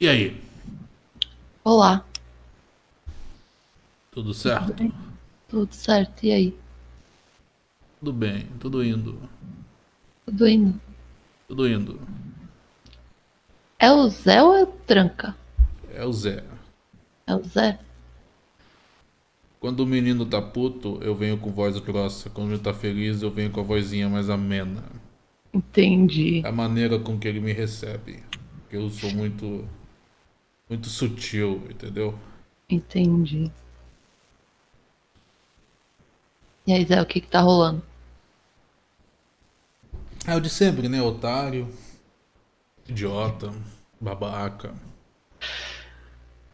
E aí? Olá, Tudo tudo certo? bem? Tudo certo, e aí? Tudo bem, tudo indo. Tudo indo? Tudo indo. É o Zé ou é o Tranca? É o Zé. É o Zé? Quando o menino tá puto, eu venho com voz grossa. Quando ele tá feliz, eu venho com a vozinha mais amena. Entendi, É a maneira com que ele me recebe. Eu sou muito. Muito sutil, entendeu? entendi. E aí, Zé, o que que tá rolando? É o de sempre, né? Otário, idiota, babaca.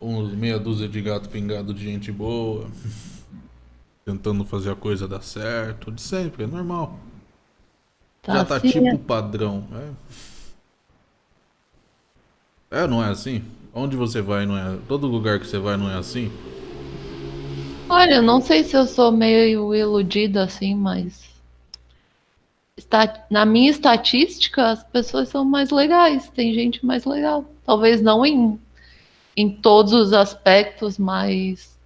Uns meia dúzia de gato pingado de gente boa. Tentando fazer a coisa dar certo. De sempre, é normal. Tá Já tá assim, tipo né? padrão, é? É, não é assim? Onde você vai não é. Todo lugar que você vai não é assim? Olha, não sei se eu sou meio iludida assim, mas está... na minha estatística as pessoas são mais legais, tem gente mais legal. Talvez não em, em todos os aspectos, mas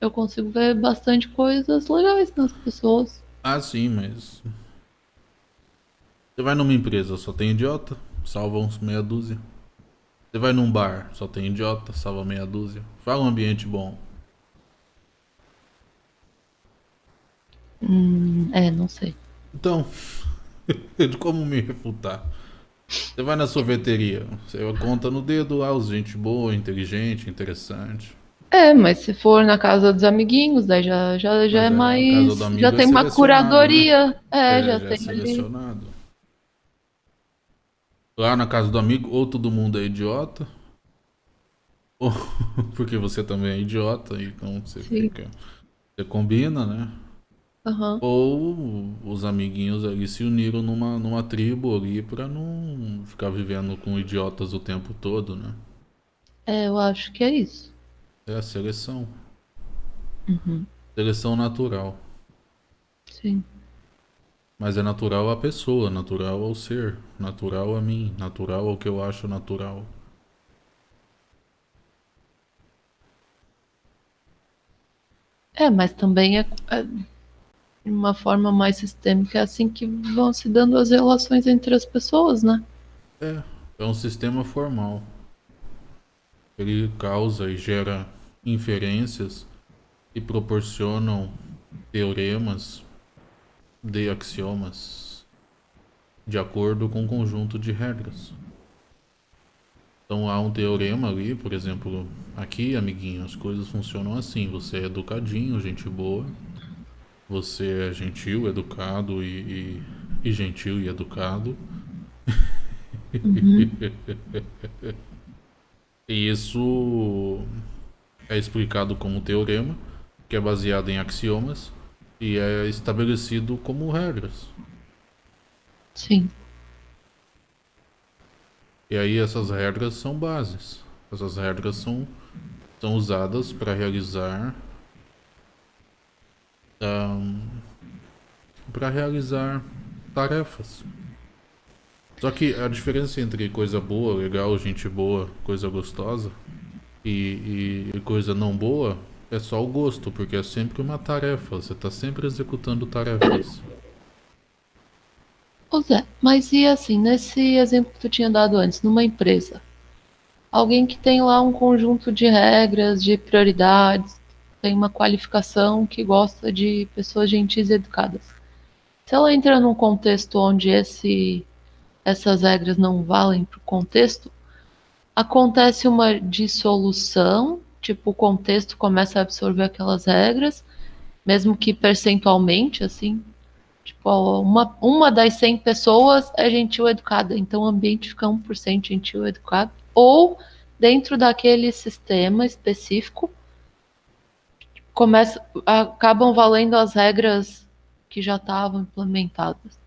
eu consigo ver bastante coisas legais nas pessoas. Ah, sim, mas. Você vai numa empresa, só tem idiota, salva uns meia dúzia. Você vai num bar, só tem idiota, salva meia dúzia. Fala um ambiente bom. Hum, é, não sei. Então, como me refutar? Você vai na sorveteria, você conta no dedo, ah, os gente boa, inteligente, interessante. É, mas se for na casa dos amiguinhos, daí já, já, já Mas é é, mais. Já é tem uma selecionado, né? curadoria. É, É, já já é tem ali. Lá na casa do amigo, ou todo mundo é idiota, ou porque você também é idiota, então você Sim. fica. Você combina, né? Aham. Ou os amiguinhos ali se uniram numa, numa tribo ali pra não ficar vivendo com idiotas o tempo todo, né? É, eu acho que é isso. É a seleção. Uhum. Seleção natural. Sim. Mas é natural a pessoa, natural ao ser, natural a mim, natural ao que eu acho natural. É, mas também é, é de uma forma mais sistêmica, é assim que vão se dando as relações entre as pessoas, né? É, é um sistema formal. Ele causa e gera inferências que proporcionam teoremas de axiomas de acordo com um conjunto de regras. Então há um teorema ali, por exemplo, aqui, amiguinho, as coisas funcionam assim: você é educadinho, gente boa, você é gentil, educado e, e, e gentil e educado. E isso é explicado como teorema, que é baseado em axiomas e é estabelecido como regras. Sim. E aí essas regras são bases. Essas regras são, são usadas para realizar para realizar tarefas. Só que a diferença entre coisa boa, legal, gente boa, coisa gostosa e, e- e coisa não boa é só o gosto, porque é sempre uma tarefa. Você está sempre executando tarefas. Ô Zé, mas e assim, nesse exemplo que tu tinha dado antes, numa empresa, alguém que tem lá um conjunto de regras, de prioridades, tem uma qualificação que gosta de pessoas gentis e educadas. Se ela entra num contexto onde esse, essas regras não valem para o contexto, acontece uma dissolução, tipo, o contexto começa a absorver aquelas regras, mesmo que percentualmente, assim, Tipo, uma, uma das 100 pessoas é gentil educada, então o ambiente fica 1% gentil educado. Ou, dentro daquele sistema específico, começa, acabam valendo as regras que já estavam implementadas.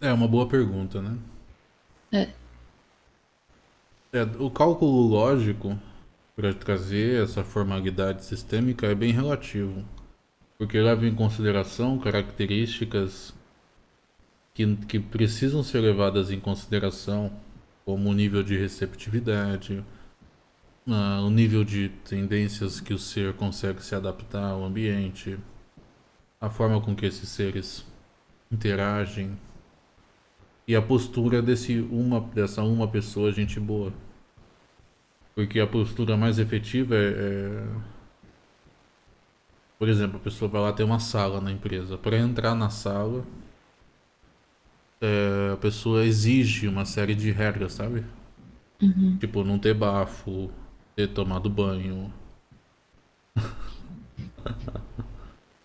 É uma boa pergunta, né? É. É, o cálculo lógico para trazer essa formalidade sistêmica é bem relativo, porque leva em consideração características que, que precisam ser levadas em consideração como o nível de receptividade, uh, o nível de tendências que o ser consegue se adaptar ao ambiente, a forma com que esses seres interagem e a postura desse uma, dessa uma pessoa gente boa. Porque a postura mais efetiva é, é... Por exemplo, a pessoa vai lá ter uma sala na empresa. Para entrar na sala, é, a pessoa exige uma série de regras, sabe? Uhum. Tipo, não ter bafo, ter tomado banho. uh,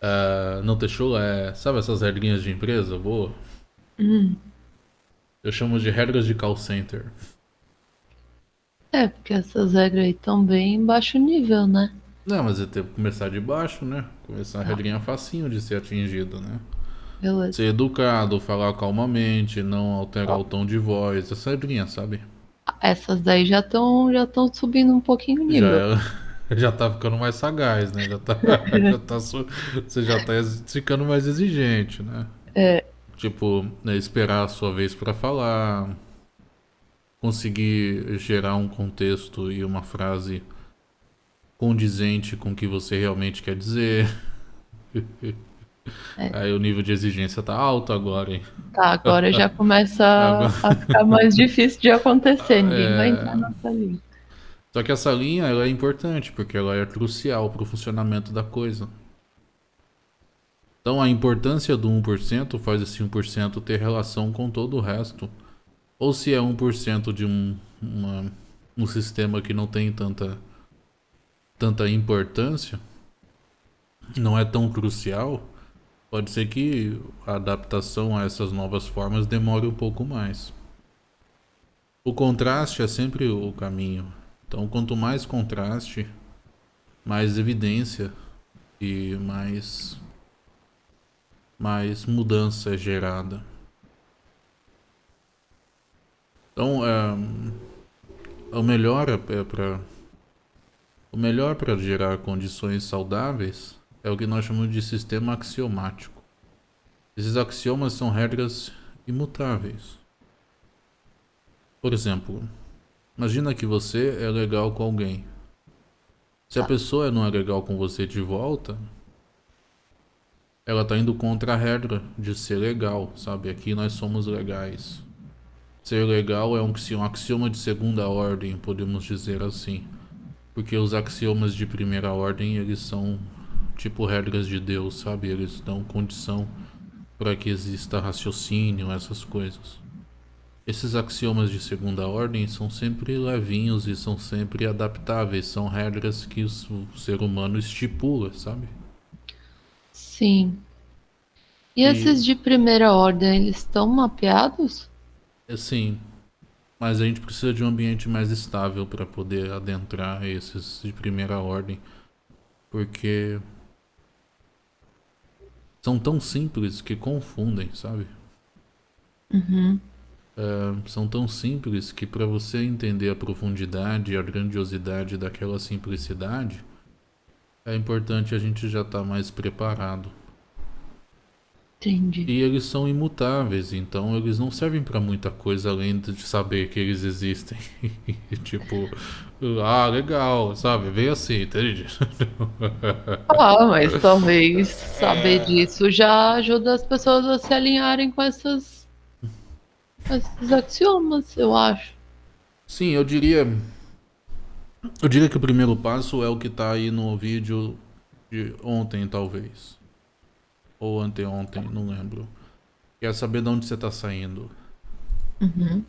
não ter chulé. Sabe essas regrinhas de empresa? Boa. Uhum. Eu chamo de regras de call center. É, porque essas regras aí estão bem em baixo nível, né? Não, mas eu tenho que começar de baixo, né? Começar a ah. regrinha facinho de ser atingido, né? Beleza. Ser educado, falar calmamente, não alterar o tom de voz, essa regrinha, sabe? Essas daí já estão já estão subindo um pouquinho o nível. Já, já tá ficando mais sagaz, né? Já tá, já tá, você já tá ficando mais exigente, né? É. Tipo, né, esperar a sua vez para falar, conseguir gerar um contexto e uma frase condizente com o que você realmente quer dizer. É. Aí o nível de exigência tá alto agora, hein? Tá, agora já começa agora... a ficar mais difícil de acontecer. Ninguém é... vai entrar nessa linha. Só que essa linha ela é importante, porque ela é crucial para o funcionamento da coisa. Então a importância do 1% faz esse 1% ter relação com todo o resto. Ou se é 1% de um, uma, um sistema que não tem tanta, tanta importância, não é tão crucial, pode ser que a adaptação a essas novas formas demore um pouco mais. O contraste é sempre o caminho. Então quanto mais contraste, mais evidência e mais mais mudança é gerada. Então, é, o melhor é para o melhor para gerar condições saudáveis é o que nós chamamos de sistema axiomático. Esses axiomas são regras imutáveis. Por exemplo, imagina que você é legal com alguém. Se a pessoa não é legal com você de volta, ela tá indo contra a regra de ser legal, sabe? Aqui nós somos legais. Ser legal é um, axioma de segunda ordem, podemos dizer assim. Porque os axiomas de primeira ordem, eles são tipo regras de Deus, sabe? Eles dão condição para que exista raciocínio, essas coisas. Esses axiomas de segunda ordem são sempre levinhos e são sempre adaptáveis, são regras que o ser humano estipula, sabe? Sim. E, e esses de primeira ordem, eles estão mapeados? É, sim. Mas a gente precisa de um ambiente mais estável para poder adentrar esses de primeira ordem. Porque são tão simples que confundem, sabe? Uhum. É, são tão simples que para você entender a profundidade e a grandiosidade daquela simplicidade, é importante a gente já estar tá mais preparado. Entendi. E eles são imutáveis, então eles não servem para muita coisa além de saber que eles existem. tipo, ah, legal, sabe? Vem assim, entende? ah, mas talvez saber é... disso já ajuda as pessoas a se alinharem com essas esses axiomas, eu acho. Sim, eu diria eu diria que o primeiro passo é o que está aí no vídeo de ontem, talvez. Ou anteontem, não lembro. Que é saber de onde você está saindo. Uhum.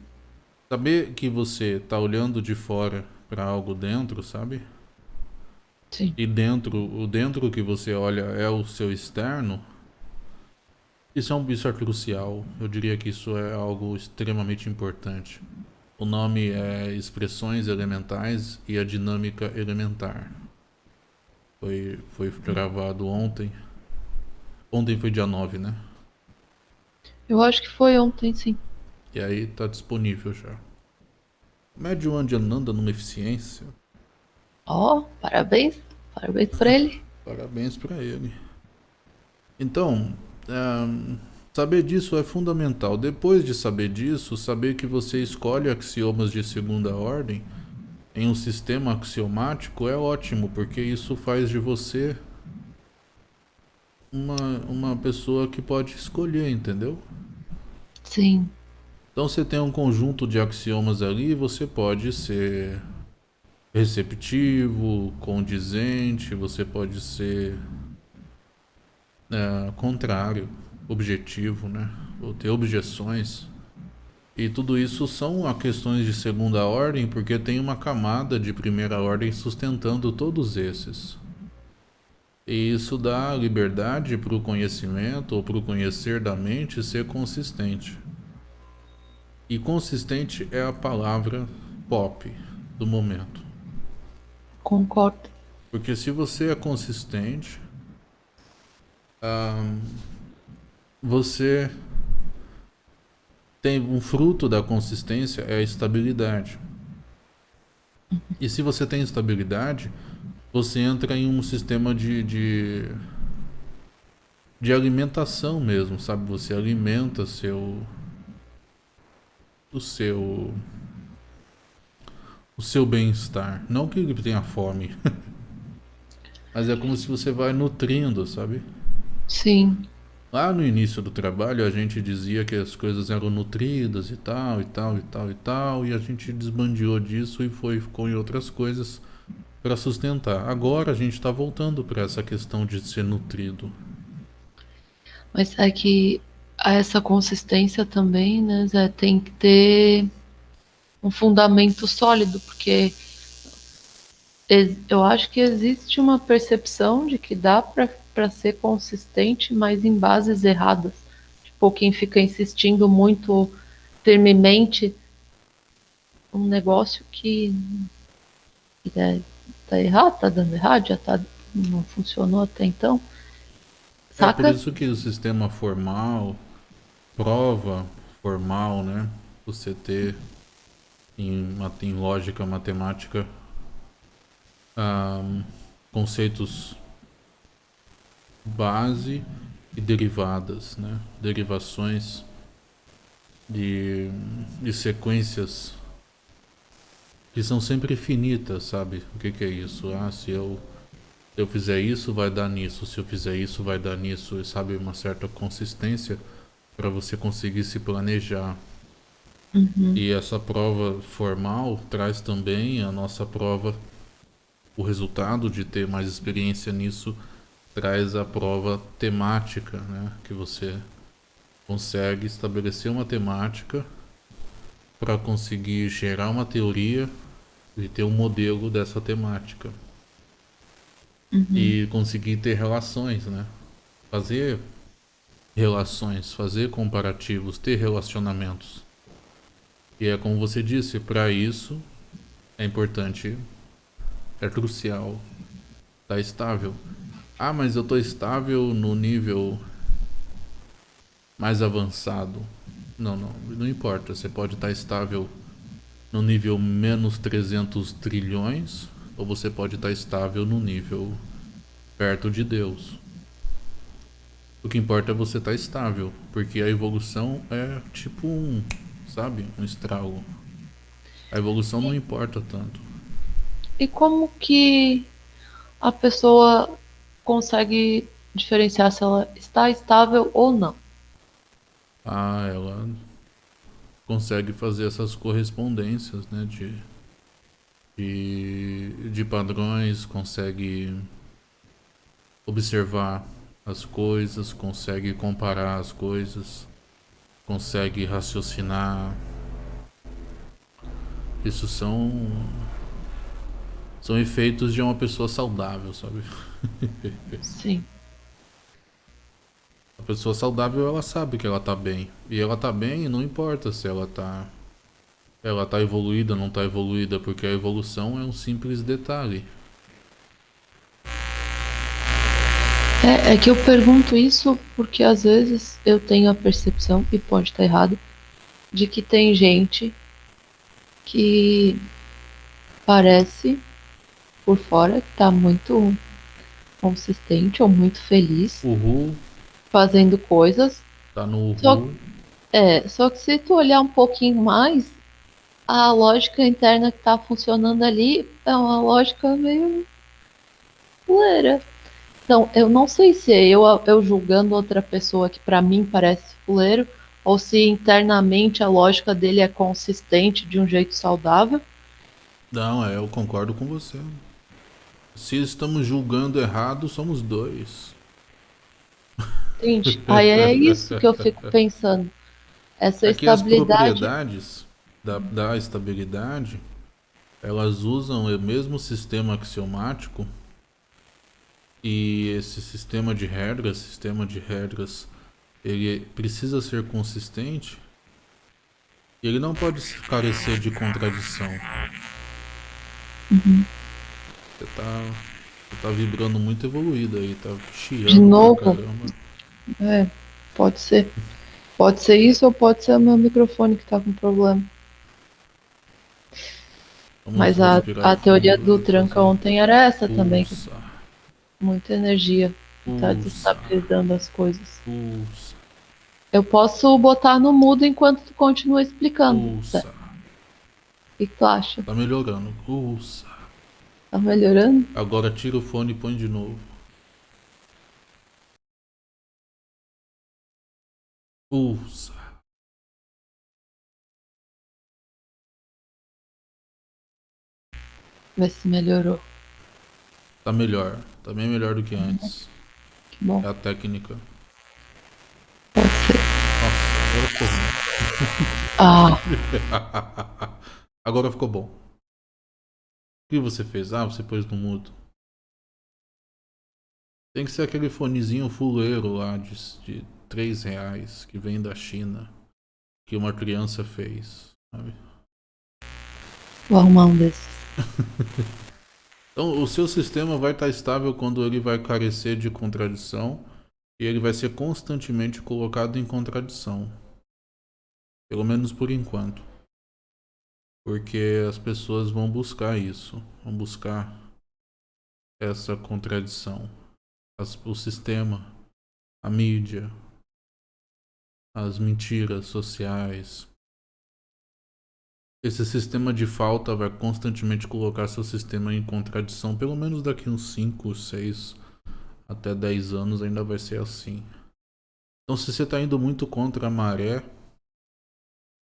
Saber que você está olhando de fora para algo dentro, sabe? Sim. E dentro, o dentro que você olha é o seu externo. Isso é, um, isso é crucial. Eu diria que isso é algo extremamente importante. O nome é Expressões Elementais e a Dinâmica Elementar. Foi, foi gravado ontem. Ontem foi dia 9, né? Eu acho que foi ontem, sim. E aí tá disponível já. Médio Andy anda numa eficiência. Ó, oh, parabéns. Parabéns pra ele. Parabéns pra ele. Então, um, Saber disso é fundamental. Depois de saber disso, saber que você escolhe axiomas de segunda ordem em um sistema axiomático é ótimo, porque isso faz de você uma, uma pessoa que pode escolher, entendeu? Sim. Então você tem um conjunto de axiomas ali, você pode ser receptivo, condizente, você pode ser é, contrário, objetivo, né? Ou ter objeções. E tudo isso são questões de segunda ordem, porque tem uma camada de primeira ordem sustentando todos esses. E isso dá liberdade para o conhecimento ou para o conhecer da mente ser consistente. E consistente é a palavra pop do momento. Concordo. Porque se você é consistente, você tem um fruto da consistência é a estabilidade. E se você tem estabilidade, você entra em um sistema de, de, de alimentação mesmo, sabe? Você alimenta seu o seu o seu bem-estar. Não que ele tenha fome, mas é como se você vai nutrindo, sabe? Sim. Lá no início do trabalho a gente dizia que as coisas eram nutridas e tal, e tal, e tal, e tal, e a gente desbandiou disso e foi ficou em outras coisas para sustentar. Agora a gente está voltando para essa questão de ser nutrido. Mas é que essa consistência também, né, Zé, tem que ter um fundamento sólido, porque eu acho que existe uma percepção de que dá para ser consistente, mas em bases erradas. Tipo, quem fica insistindo muito firmemente um negócio que, que é, tá errado, tá dando errado, já tá, não funcionou até então. Saca? É por isso que o sistema formal prova formal, né? Você ter em, em lógica matemática um, conceitos base e derivadas, né? Derivações de, de sequências que são sempre finitas, sabe? O que, que é isso? Ah, se eu, se eu fizer isso, vai dar nisso. Se eu fizer isso, vai dar nisso. Sabe? Uma certa consistência para você conseguir se planejar. Uhum. E essa prova formal traz também a nossa prova, o resultado de ter mais experiência nisso, traz a prova temática, né? Que você consegue estabelecer uma temática para conseguir gerar uma teoria e ter um modelo dessa temática. Uhum. E conseguir ter relações, né? Fazer relações, fazer comparativos, ter relacionamentos. E é como você disse, para isso é importante, é crucial estar tá estável. Ah, mas eu estou estável no nível mais avançado. Não, não, não importa. Você pode estar tá estável no nível menos 300 trilhões ou você pode estar tá estável no nível perto de Deus. O que importa é você estar tá estável, porque a evolução é tipo um, sabe, um estrago. A evolução não importa tanto. E como que a pessoa consegue diferenciar se ela está estável ou não? Ah, ela consegue fazer essas correspondências, né, de, de, de padrões, consegue observar as coisas, consegue comparar as coisas, consegue raciocinar. Isso são são efeitos de uma pessoa saudável, sabe? Sim. A pessoa saudável, ela sabe que ela tá bem. E ela tá bem, não importa se ela tá ela tá evoluída, não tá evoluída, porque a evolução é um simples detalhe. É, é que eu pergunto isso porque às vezes eu tenho a percepção, e pode estar errado, de que tem gente que parece por fora que tá muito consistente ou muito feliz Uhul. Fazendo coisas Tá no Só, é, só que se tu olhar um pouquinho mais, a lógica interna que tá funcionando ali é uma lógica meio fuleira. Então, eu não sei se é eu, eu julgando outra pessoa que pra mim parece fuleiro, ou se internamente a lógica dele é consistente de um jeito saudável. Não, é, eu concordo com você. Se estamos julgando errado, somos dois. Entende? Aí é isso que eu fico pensando. Essa É que as estabilidade. propriedades da, da estabilidade, elas usam o mesmo sistema axiomático e esse sistema de regras, sistema de regras, ele precisa ser consistente e ele não pode carecer de contradição. Uhum. Você tá, você tá vibrando muito evoluído aí, tá chiando De novo? caramba. É, pode ser. Pode ser isso ou pode ser o meu microfone que tá com problema. Vamos Mas a, a teoria do tranca ontem era essa também, que pulsa, muita energia tá pulsa, desestabilizando as coisas. pulsa, Eu posso botar no mudo enquanto tu continua explicando. pulsa. O que que tu acha? Tá melhorando. Pulsa. Tá melhorando? Agora tira o fone e põe de novo. Pulsa. Vê se melhorou. Tá melhor. Tá bem melhor do que antes. Que bom. É a técnica. Pode ser. Nossa, Ah, agora ficou ruim. agora ficou bom. O que você fez? Ah, você pôs no mudo. Tem que ser aquele fonezinho fuleiro lá de, de 3 reais que vem da China. Que uma criança fez. Sabe? vou arrumar um desses. Então, o seu sistema vai estar estável quando ele vai carecer de contradição e ele vai ser constantemente colocado em contradição. Pelo menos por enquanto. Porque as pessoas vão buscar isso, vão buscar essa contradição. As- o sistema, a mídia, as mentiras sociais, esse sistema de falta vai constantemente colocar seu sistema em contradição, pelo menos daqui uns 5, 6 até 10 anos ainda vai ser assim. Então se você está indo muito contra a maré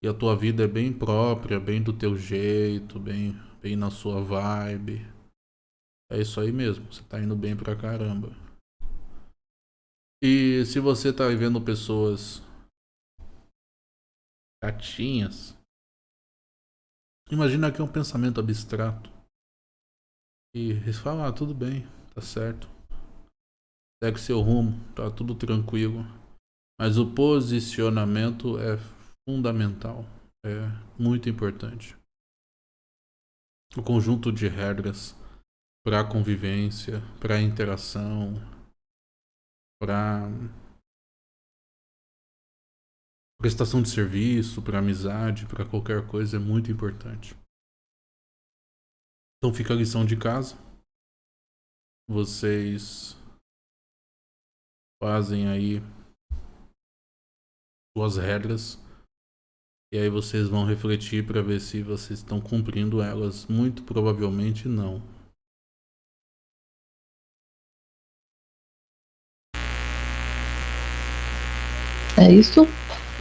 e a tua vida é bem própria, bem do teu jeito, bem, bem na sua vibe, é isso aí mesmo, você está indo bem pra caramba. E se você está vendo pessoas Imagina que é um pensamento abstrato. E eles falam, ah, tudo bem, tá certo. Segue seu rumo, tá tudo tranquilo. Mas o posicionamento é fundamental, é muito importante. O conjunto de regras para convivência, para interação, para prestação de serviço, para amizade, para qualquer coisa é muito importante. Então fica a lição de casa. Vocês fazem aí suas regras e aí vocês vão refletir para ver se vocês estão cumprindo elas. Muito provavelmente não. É isso?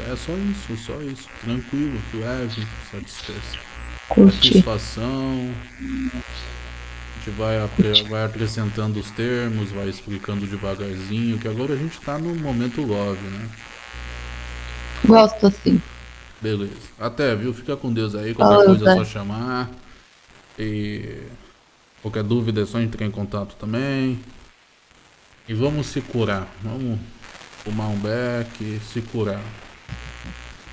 É só isso, só isso. Tranquilo, leve, satisfação. Satisfação. A gente vai, vai acrescentando os termos, vai explicando devagarzinho, que agora a gente tá no momento love, né? Gosto assim. Beleza. Até, viu? Fica com Deus aí. Qualquer Falou, coisa é só chamar. E qualquer dúvida é só entrar em contato também. E vamos se curar. Vamos fumar um beck se curar.